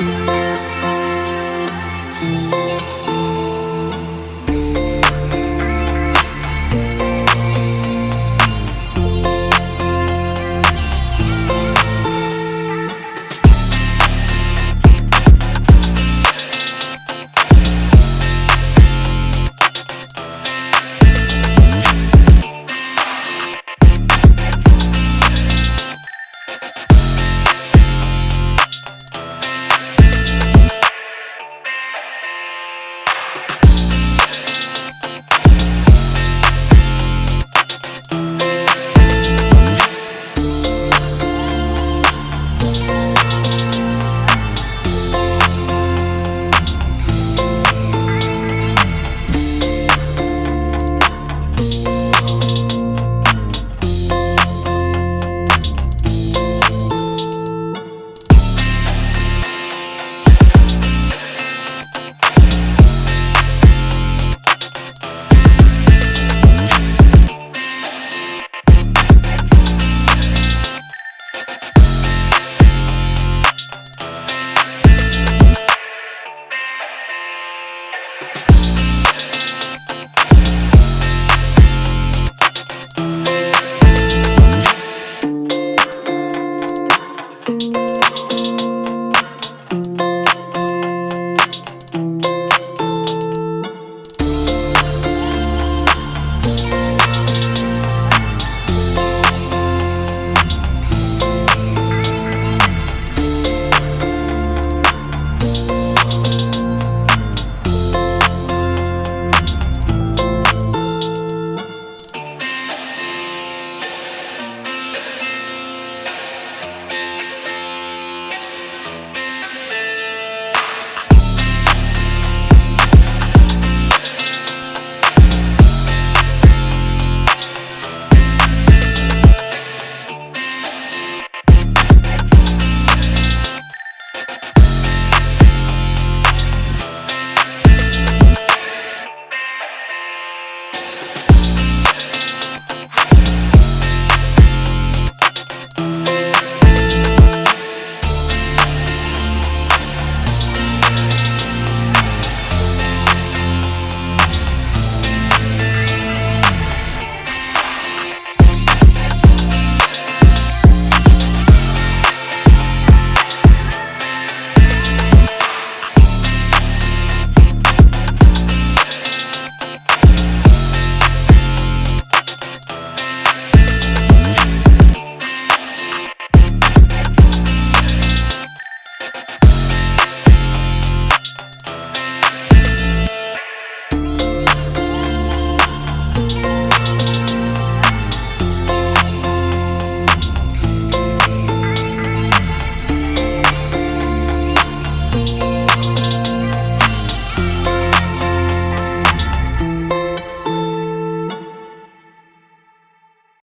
Música